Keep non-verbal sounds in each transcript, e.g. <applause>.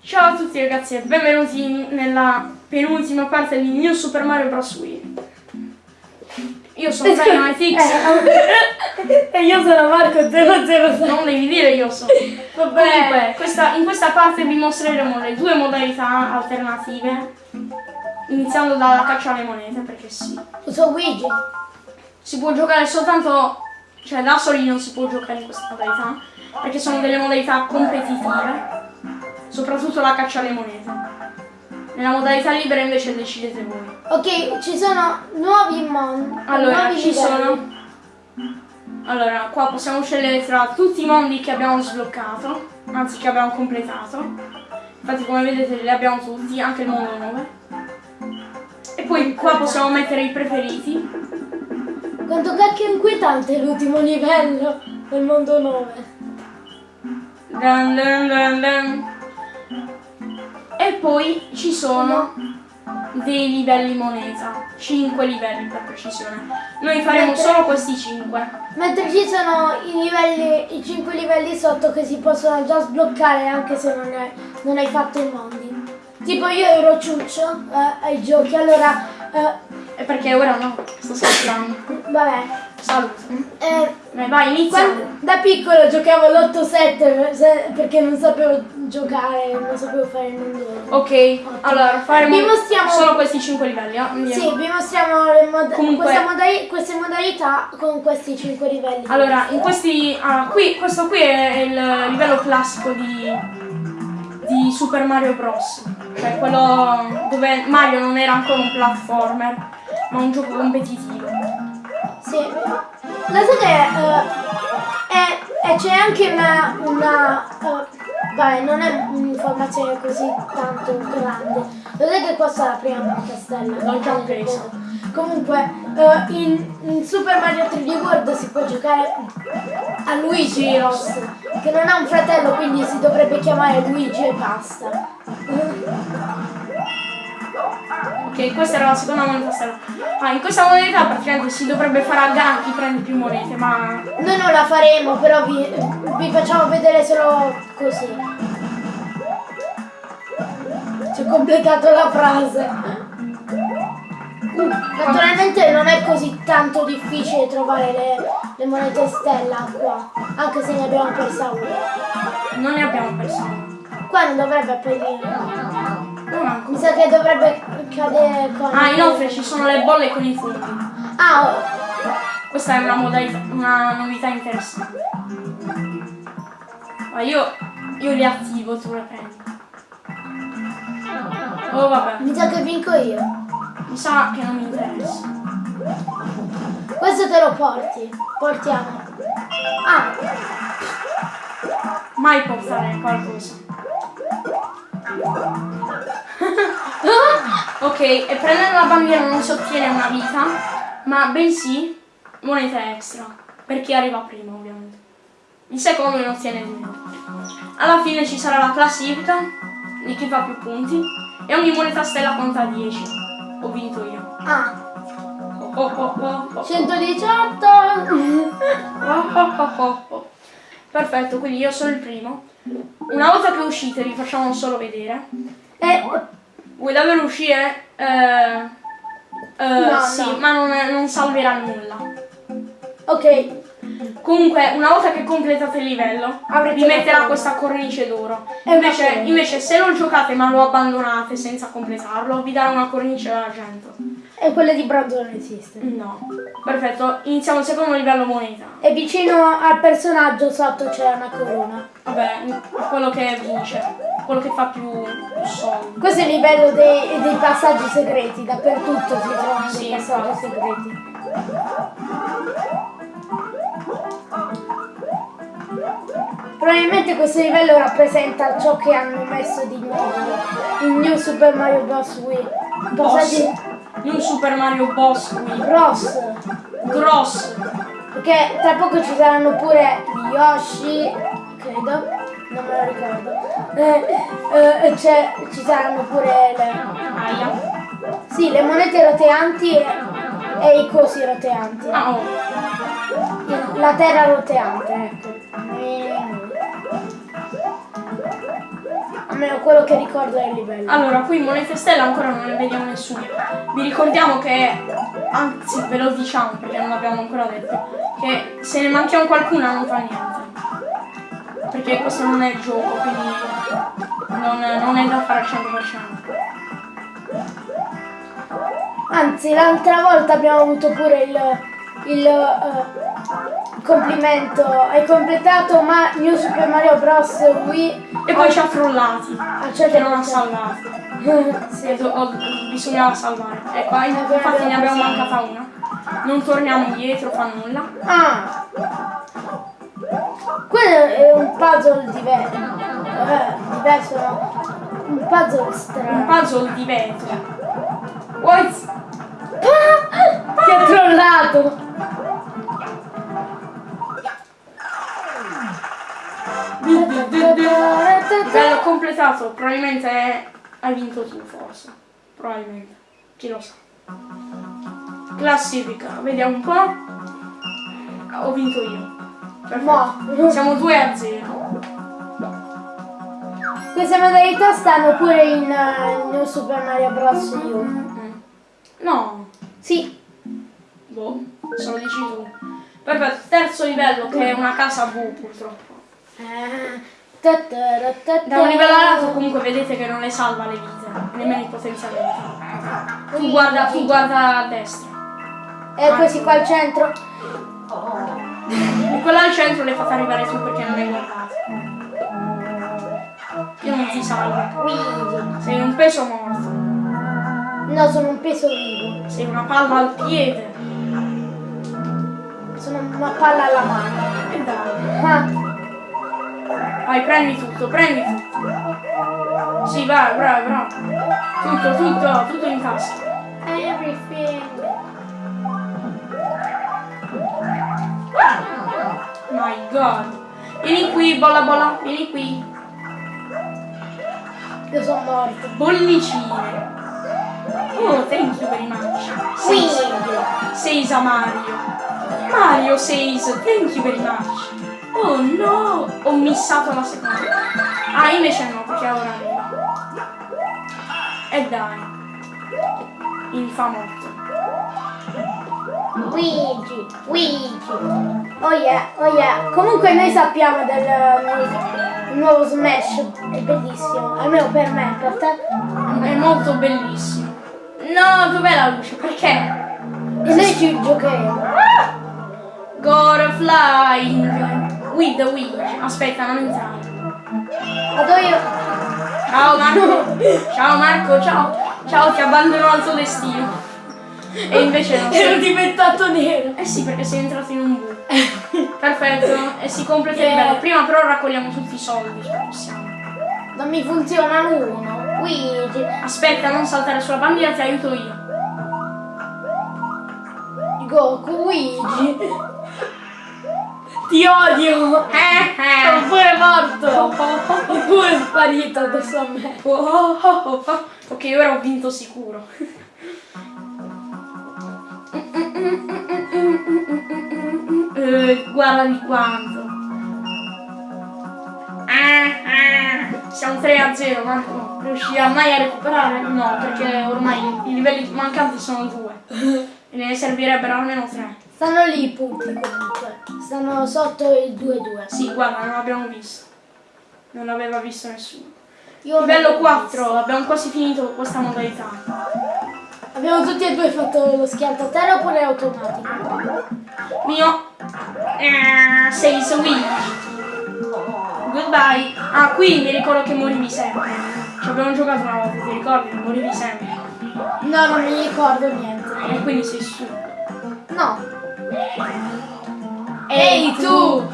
Ciao a tutti ragazzi e benvenuti nella penultima parte di New Super Mario Bros. Wii. Io sono Dynamite X. <laughs> E io sono Marco 006. Non devi dire io sono. Comunque, questa- in questa parte vi mostreremo le due modalità alternative. Iniziando dalla caccia alle monete, perché sì. Uso Luigi. Si può giocare soltanto. Cioè da soli non si può giocare in questa modalità. Perché sono delle modalità competitive. Soprattutto la caccia alle monete. Nella modalità libera invece decidete voi. Ok, ci sono nuovi mondi. Allora, nuovi ci livelli. sono. Allora, qua possiamo scegliere tra tutti i mondi che abbiamo sbloccato, anzi che abbiamo completato. Infatti come vedete li abbiamo tutti, anche il mondo 9. E poi qua possiamo mettere i preferiti. Quanto cacchio è inquietante l'ultimo livello del mondo 9. Dun dun dun dun. E poi ci sono dei livelli moneta, 5 livelli per precisione. Noi faremo Mentre- solo questi 5. Mentre ci sono i livelli, i 5 livelli sotto che si possono già sbloccare anche se non, hai- non hai fatto i mondi. Tipo io ero ciuccio eh, ai giochi, allora eh, E perché ora no, sto scherzando. vabbè. Salute. eh, Vai. Quando- da piccolo giocavo l'8-7 per- se- perché non sapevo giocare, non sapevo fare il mondo. Ok, allora faremo Vi mostriamo- solo questi 5 livelli. eh? Andiamo. Sì, vi mostriamo le mod- Comunque- modali- queste modalità con questi 5 livelli. Allora, in questi. ah, qui, questo qui è il livello classico di, di Super Mario Bros. Cioè quello dove Mario non era ancora un platformer, ma un gioco competitivo. Sì. So che eh, è- c'è anche una... una eh, vabbè, non è un'informazione così tanto grande. Lo sai che questa è la prima battastella? L'ho già preso. Comunque, eh, in, in Super Mario 3D World si può giocare a Luigi Ross, che non ha un fratello, quindi si dovrebbe chiamare Luigi e basta. Ok, questa era la seconda moneta stella. Ah, in questa moneta praticamente si dovrebbe fare a gara chi prende più monete, ma. Noi non la faremo, però vi, vi facciamo vedere solo così. Ci ho completato la frase. Naturalmente non è così tanto difficile trovare le, le monete stella qua, anche se ne abbiamo persa una. Non ne abbiamo perso una. Qua non dovrebbe apparire. Non manco. Mi sa che dovrebbe cadere con... Ah, inoltre ci sono le bolle con i funghi. Ah, oh, Questa è una modalità, una novità interessante. Ma io, io li attivo, tu le prendi. Oh vabbè, mi sa che vinco io. mi sa che non mi interessa. Questo te lo porti. Portiamo. Ah, Mai portare qualcosa. Ok, e prendendo la bandiera non si ottiene una vita, ma bensì moneta extra. Per chi arriva prima, ovviamente. Il secondo non ottiene niente. Alla fine ci sarà la classifica di chi fa più punti e ogni moneta stella conta 10. Ho vinto io. ah, Oh, oh, oh, oh, oh. 118. Oh. Perfetto, quindi io sono il primo. Una volta che uscite vi facciamo solo vedere. Eh, Vuoi davvero uscire? Eh, eh, No, sì, no. ma non, non salverà nulla. ok, Comunque, una volta che completate il livello, Avrete vi metterà questa cornice d'oro. Invece, invece, se non giocate ma lo abbandonate senza completarlo, vi darà una cornice d'argento. e quella di bronzo non esiste. No. Perfetto, iniziamo il secondo livello moneta. E vicino al personaggio sotto c'è una corona. Vabbè, quello che vince, quello che fa più, più soldi. Questo è il livello dei, dei passaggi segreti, dappertutto si trovano Sì, dei passaggi segreti. Probabilmente questo livello rappresenta ciò che hanno messo di nuovo in New Super Mario Bros. Wii. Passaggi New Super Mario Boss qui. Bros. Gross. Perché tra poco ci saranno pure gli Yoshi, credo, non me lo ricordo. Eh, eh, c'è- ci saranno pure le, Aia. sì, le monete roteanti e, e i cosi roteanti. Oh. La terra roteante, ecco. Almeno. Quello che ricordo del livello. Allora, qui monete stella ancora non ne vediamo nessuno. Vi ricordiamo che, anzi ve lo diciamo perché non l'abbiamo ancora detto, che se ne manchiamo qualcuna non fa niente. Perché questo non è il gioco, quindi non, non è da fare al 100%. Anzi, l'altra volta abbiamo avuto pure il, il eh, complimento. Hai completato ma New Super Mario Bros. Wii E poi ci ha trollati, al che non ha 100%. salvato. <laughs> sì. Do- ho- bisognava salvare. E qua infatti ne abbiamo mancata una. Non torniamo indietro, fa nulla. Ah! Quello è un puzzle diverso. Eh, diverso no. Un puzzle Un strano. puzzle di vetro. What? Ah! Ti ha trollato! Bello completato, probabilmente hai vinto tu forse. Probabilmente. Chi lo sa. Classifica, vediamo un po'. Ho vinto io. Perfetto. Mo. Siamo 2 a 0. Queste modalità stanno pure in eh, New Super Mario Bros. U. Mm. No, Sì. boh, se lo dici tu. Perfetto, terzo livello che è una casa V purtroppo. Eh, Da un livello all'altro comunque vedete che non le salva le vite, nemmeno i potenziamenti. Tu guarda, tu guarda a destra. E questi qua al centro? E quella al centro le fate arrivare tu perché non hai guardato. Io non ti salvo. Sei un peso morto. No, sono un peso vivo. Sei una palla al piede. Sono una palla alla mano. E dai. Ah, Vai, prendi tutto, prendi tutto. Sì, vai, bravo, bravo. Tutto, tutto, tutto in tasca. My god. Vieni qui, bolla bolla, vieni qui. Io sono morto. Bollicine. Oh, thank you very much. Seisa. Seisa Mario. Mario Seis, thank you very much. Oh no, ho missato la seconda. Ah, invece no, perché ora arriva. E dai. Infamotto. Luigi, Luigi. Oh yeah, oh yeah. Comunque noi sappiamo del nuovo Smash. È bellissimo. Almeno per me, per te. È molto bellissimo. No, dov'è la luce? Perché? E noi ci giocheremo. Go flying with the wind. Aspetta, non entrare. Vado io. Ciao Marco. Ciao Marco, ciao. Ciao, ti abbandono al tuo destino. E invece non sei. diventato nero. Eh sì, perché sei entrato in un buco. <laughs> Perfetto. E si completa il livello. Prima però raccogliamo tutti i soldi, se possiamo. Non mi funziona uno. Luigi. Aspetta, non saltare sulla bandiera, ti aiuto io. Goku, Luigi. Ti odio. Eh, Sono eh. pure morto. <laughs> E è sparito adesso a me. Oh, oh, oh, oh. Ok, ora ho vinto sicuro. Eh, guarda di quanto. Ah, ah. Siamo 3 a 0, Marco. Riuscirà mai a recuperare? No, perché ormai i livelli mancanti sono due. E ne servirebbero almeno 3. Stanno lì i punti comunque. Stanno sotto il 2-2. Sì, guarda, non l'abbiamo visto. Non l'aveva visto nessuno. Io Livello non l'ho 4, abbiamo quasi finito questa modalità. Abbiamo tutti e due fatto lo schianto a terra oppure automatico? Mio eh, sei Switch. Goodbye. Ah, qui mi ricordo che morivi sempre. Ci abbiamo giocato una volta, ti ricordi? Morivi sempre. No, non mi ricordo niente. E quindi sei su. No. Ehi tu!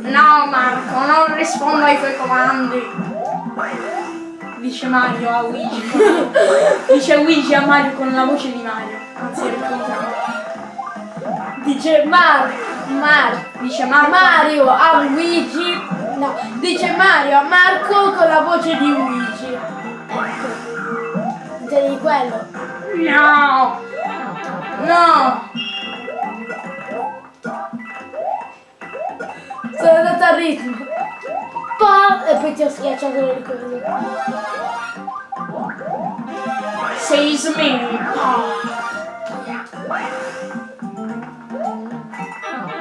No Marco, non rispondo ai tuoi comandi. Dice Mario a Luigi. Dice Luigi a Mario con la voce di Mario. Anzi, è. Dice Mar Mar Dice Marco. Mario a Luigi. No, dice Mario a Marco con la voce di Luigi. Ecco. Intendi quello? No! No! salta al ritmo. Poi ti ho schiacciato le cose. Sei smini.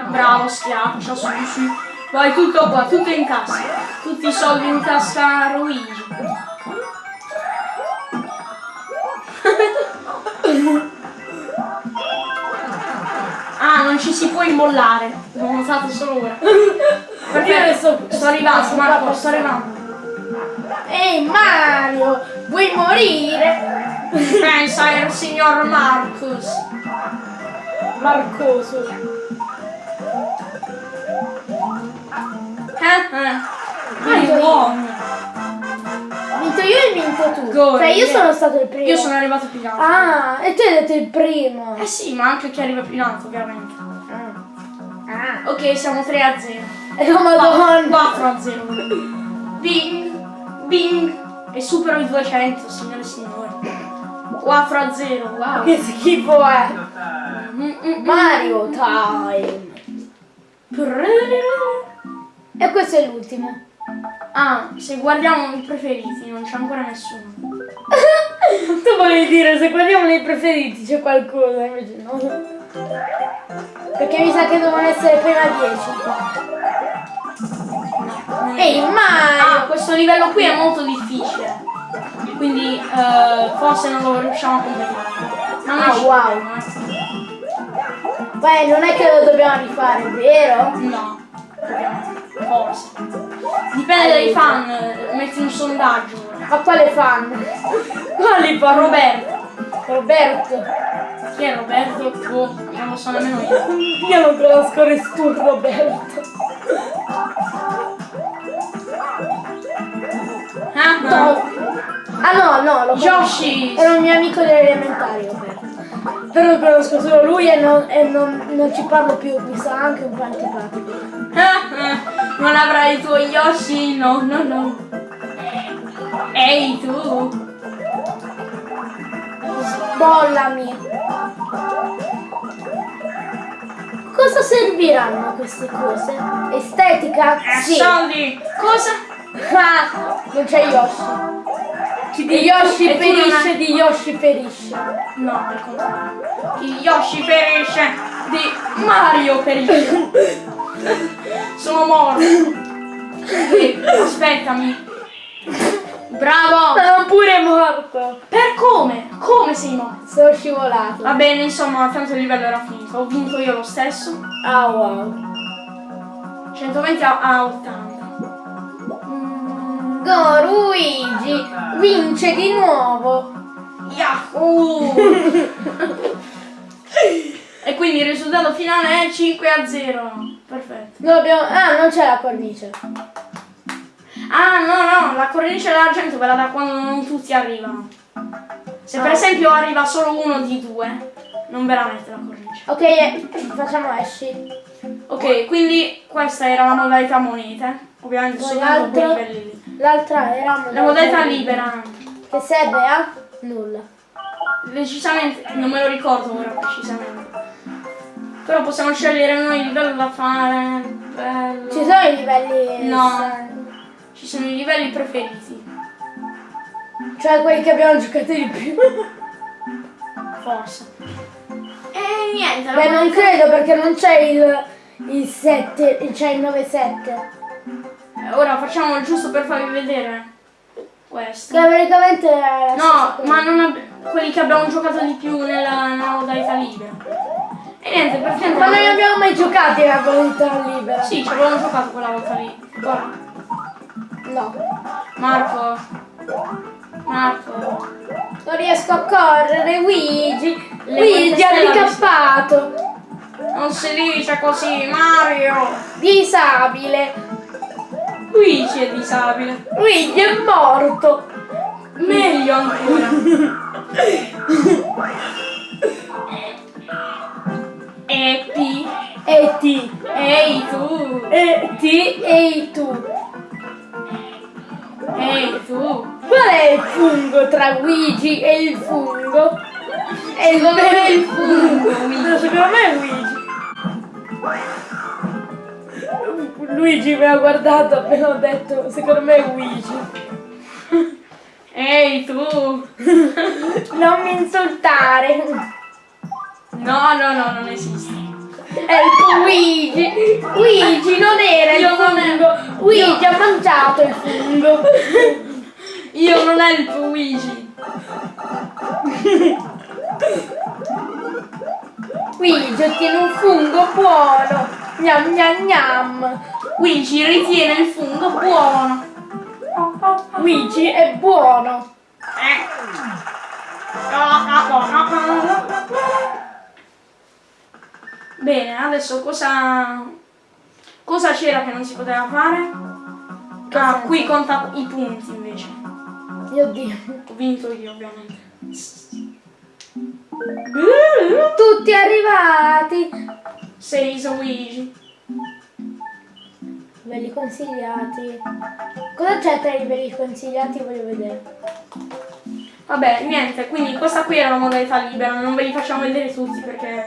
Bravo, schiaccia, su, su. Vai tutto qua, tutto in tasca. Tutti i soldi in tasca a Luigi. <laughs> ah, non ci si può immollare. L'ho notato solo ora. <laughs> Perché Io adesso sto arrivando, Marco, sto arrivando. Ehi Mario, vuoi morire? Pensa al signor Marcus. Marcoso. Eh, eh. Buono. Vinto io e vinto tu. Gol, Cioè io sono stato il primo. Io sono arrivato più in alto. Ah, e tu hai detto il primo. Eh sì, ma anche chi arriva più in alto, ovviamente. Ah. Ok, siamo 3 a 0. E oh madonna. 4 a 0. Bing, bing. E supero i 200, signore e signori. 4 a 0, wow. Che schifo è. Mm, mm, Mario time. mm. E questo è l'ultimo. Ah, se guardiamo i preferiti, non c'è ancora nessuno. <laughs> tu volevi dire se guardiamo nei preferiti c'è qualcosa, invece no. Perché mi sa che devono essere prima 10. Ehi Ah, Mario! questo livello qui è molto difficile. Quindi eh, forse non lo riusciamo a completare. Ma Ah, ci wow. eh. Beh, non è che lo dobbiamo rifare, vero? No, forse. Dipende dai fan, metti un sondaggio. Ma quale fan? Quali fan? Roberto. Roberto. Chi è Roberto? Boh, non lo so nemmeno io. Io non conosco nessun Roberto. Ah, ah. No. Ah no, no, lo. Yoshi! Era un mio amico delle elementari, Roberto. Però conosco solo lui e, non, e non, non ci parlo più, mi sta anche un po' antipatico. <laughs> Non avrai il tuo Yoshi? No, no, no. Ehi tu! Bollami. Cosa serviranno queste cose? Estetica? Eh, Sì. soldi! Cosa? Ah, non c'è Yoshi. Chi Di Yoshi e perisce, di Yoshi perisce. No, al contrario. Chi Yoshi perisce, di Mario perisce. <laughs> Sono morto. Eh, aspettami. Bravo! Sono pure morto. Per come? Come sei morto? Sono scivolato. Va bene, insomma, tanto il livello era finito. Ho vinto io lo stesso. Ah wow. 120 a, a 80. Luigi, vince di nuovo. Yahoo! <laughs> e quindi il risultato finale è 5 a 0. Perfetto. Noi abbiamo... Ah, non c'è la cornice. Ah, no, no, la cornice d'argento ve la dà quando non tutti arrivano. Se per Ah. esempio arriva solo uno di due, non ve la mette la cornice. Ok, facciamo esci. Ok, quindi questa era la modalità monete. Ovviamente soltanto quei l'altro? livelli lì. L'altra era La modalità libera. Che serve a nulla. Decisamente, non me lo ricordo ora precisamente. Però possiamo scegliere noi il livello da fare. Bello. Ci sono i livelli... No. Ci sono i livelli preferiti. Cioè quelli che abbiamo giocato di più. <laughs> Forse. E niente, la Beh, non credo perché non c'è il, il 7, c'è il 9-7. Eh, Ora facciamo giusto per farvi vedere questo. Che praticamente è No, ma non quelli che abbiamo giocato di più nella, nella modalità libera. E niente, perché Ma non abbiamo mai giocato la volontà libera. Sì, ci avevamo giocato quella volta lì. Guarda. No. Marco. Marco. Non riesco a correre, Luigi. Le Luigi ha ricappato. Non si dice così, Mario. Disabile. Luigi è disabile. Luigi è morto. Meglio ancora. E P. E ti. Ehi tu. E ti. E tu. Ehi tu. Qual è il fungo tra Luigi e il fungo? È il, il fungo, No, secondo me è Luigi. Luigi mi ha guardato appena ho detto, secondo me è Luigi. Ehi tu! Non mi insultare. No, no, no, non esiste. È il Luigi. Luigi non era il Io fungo. Luigi ha mangiato il fungo. Io non è il Luigi. Luigi ottiene un fungo buono. Gnam gnam gnam. Luigi ritiene il fungo buono. Luigi è buono. Bene, adesso cosa cosa c'era che non si poteva fare? Ah, qui conta i punti invece. Mio Dio. Ho vinto io ovviamente. Tutti arrivati. Sei Luigi. Belli consigliati. Cosa c'è tra i belli consigliati? Voglio vedere. Vabbè, niente, quindi questa qui era la modalità libera, non ve li facciamo vedere tutti perché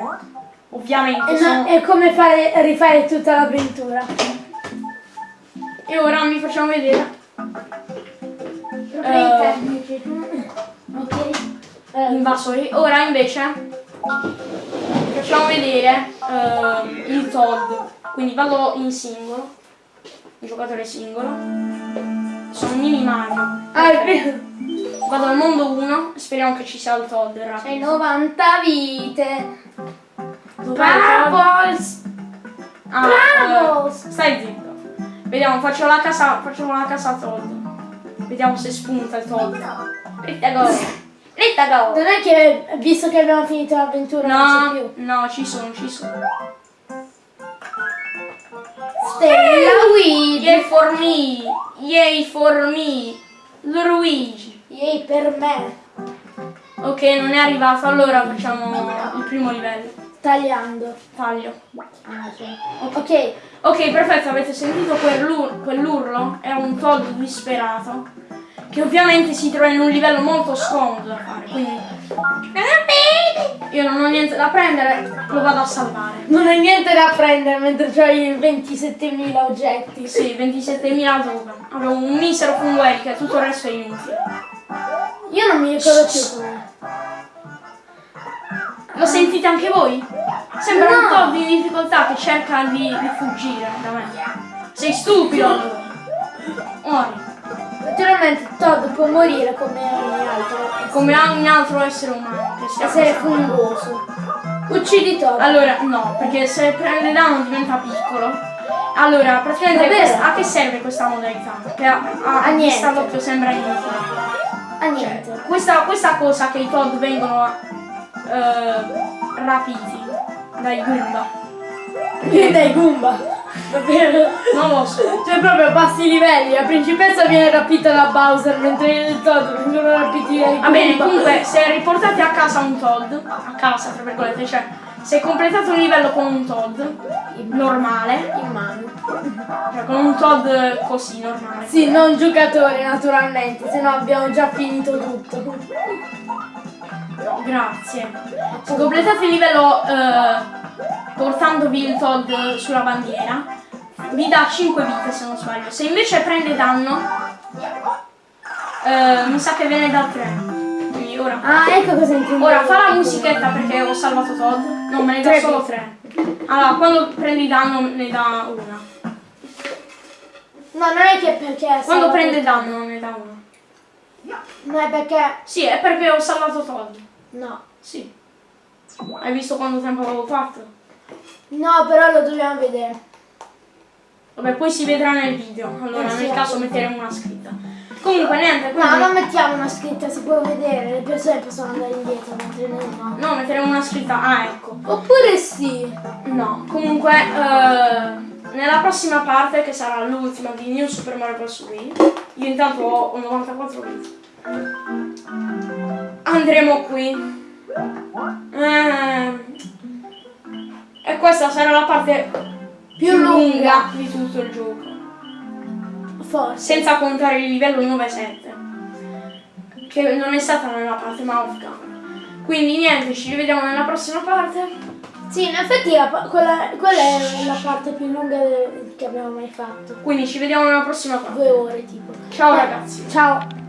ovviamente E, sono... no- è come fare, rifare tutta l'avventura. E ora vi facciamo vedere Problemi Eh. tecnici. Ok. Invasori. Ora invece facciamo vedere uh, il Todd. Quindi vado in singolo, il giocatore singolo. Sono mini Mario. Ah. Vado al mondo 1, speriamo che ci sia il Todd rapido. C'è 90 vite. Parables! Ah, Parables! Uh, eh, stai zitto. Vediamo, faccio la casa, facciamo la casa Todd. Vediamo se spunta il Todd. Pentagone. 30 cavolo! Non è che, visto che abbiamo finito l'avventura, no, non c'è più. No, ci sono, ci sono. Stella Luigi! Yay for me! Yay for me! Luigi! Yay per me! Ok, non è arrivato, allora facciamo il primo livello. Tagliando. Taglio. Ah, sì. okay. ok, perfetto, avete sentito quell'urlo? Quell è un Todd disperato. Che ovviamente si trova in un livello molto scomodo da fare, quindi... Io non ho niente da prendere, lo vado a salvare. Non hai niente da prendere mentre c'hai 27.000 oggetti. Sì, 27.000 token. Avevo un misero fungo che tutto il resto è inutile. Io non mi ricordo più com'è. Lo sentite anche voi? Sembra un No. Todd in difficoltà che cerca di, di fuggire da me. Sei stupido allora. Naturalmente Todd può morire come ogni altro. Come ogni altro essere umano Essere fungoso. Uccidi Todd. Allora, no, perché se prende danno diventa piccolo. Allora, praticamente questa- a che serve questa modalità? Che a, a, A niente. d'occhio sembra inutile. Ah niente. Questa, questa cosa che i Todd vengono eh, rapiti dai Goomba. Che <laughs> dai Goomba. Davvero? Non lo so. Cioè proprio bassi livelli, la principessa viene rapita da Bowser mentre il Todd vengono rapiti dai. Va bene, comunque, se riportate a casa un Todd, a casa tra virgolette, cioè se completate un livello con un Todd normale, in mano. cioè con un Todd così normale, Sì, non giocatore naturalmente, se no abbiamo già finito tutto. grazie. Se completate il livello eh, portandovi il Todd sulla bandiera, vi dà 5 vite se non sbaglio. Se invece prende danno, eh, mi sa che ve ne dà 3. Quindi ora. Ah, ecco cosa intendo. Ora fa la musichetta perché ho salvato Todd. No, me ne dà solo vite. 3. Allora, quando prendi danno ne dà una. No, non è che perché Quando prende danno non ne dà una. No, è perché... Sì, è perché ho salvato Todd. No. Sì. Hai visto quanto tempo avevo fatto? No, però lo dobbiamo vedere. Vabbè, poi si vedrà nel video. Allora, Eh sì, nel caso metteremo una scritta. Comunque, niente. No, quindi- non mettiamo una scritta, si può vedere, le persone possono andare indietro mentre noi no. No, metteremo una scritta. Ah, ecco. Oppure sì. No, comunque, eh, nella prossima parte, che sarà l'ultima di New Super Mario Bros. Wii, io intanto ho 94 bit. Andremo qui. Eh, e questa sarà la parte Più lunga. di tutto il gioco. Forse. Senza contare il livello 9-7. Che non è stata nella parte ma off camera. Quindi niente, ci rivediamo nella prossima parte. Sì, in effetti la quella, quella è la parte più lunga che abbiamo mai fatto. Quindi ci vediamo nella prossima parte. Due ore tipo. Ciao ragazzi. Ciao.